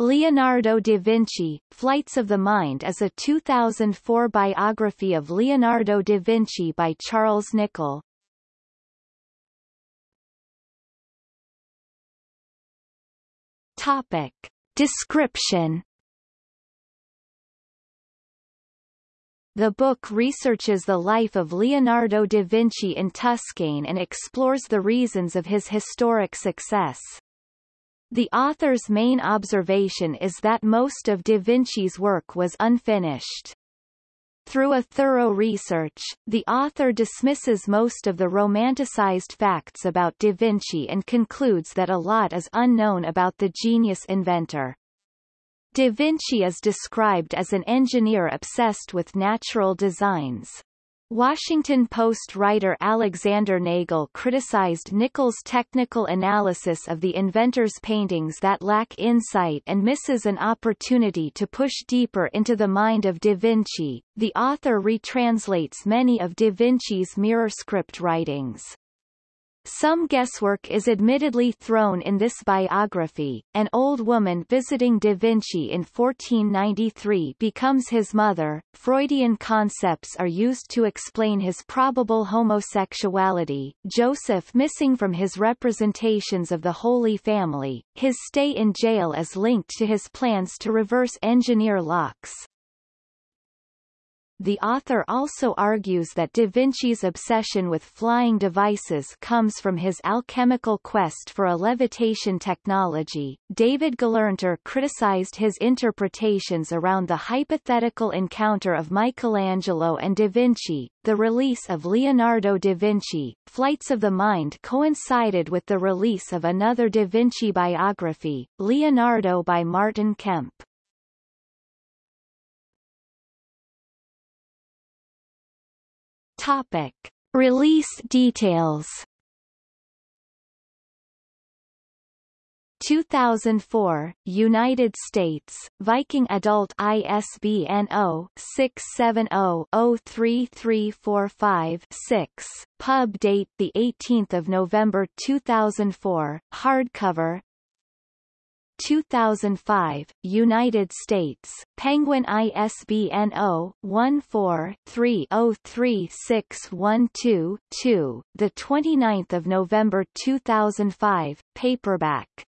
Leonardo da Vinci, Flights of the Mind is a 2004 biography of Leonardo da Vinci by Charles Nicholl. Topic. Description The book researches the life of Leonardo da Vinci in Tuscany and explores the reasons of his historic success. The author's main observation is that most of da Vinci's work was unfinished. Through a thorough research, the author dismisses most of the romanticized facts about da Vinci and concludes that a lot is unknown about the genius inventor. Da Vinci is described as an engineer obsessed with natural designs. Washington Post writer Alexander Nagel criticized Nicholl's technical analysis of the inventor's paintings that lack insight and misses an opportunity to push deeper into the mind of Da Vinci. The author retranslates many of Da Vinci's mirror script writings. Some guesswork is admittedly thrown in this biography. An old woman visiting Da Vinci in 1493 becomes his mother. Freudian concepts are used to explain his probable homosexuality. Joseph missing from his representations of the Holy Family. His stay in jail is linked to his plans to reverse engineer locks. The author also argues that Da Vinci's obsession with flying devices comes from his alchemical quest for a levitation technology. David Gelernter criticized his interpretations around the hypothetical encounter of Michelangelo and Da Vinci. The release of Leonardo da Vinci, Flights of the Mind coincided with the release of another Da Vinci biography, Leonardo by Martin Kemp. Topic. Release details. 2004, United States, Viking Adult ISBN 0-670-03345-6, pub date 18 November 2004, hardcover, 2005, United States, Penguin ISBN 0-14-303612-2, the 29th of November 2005, paperback.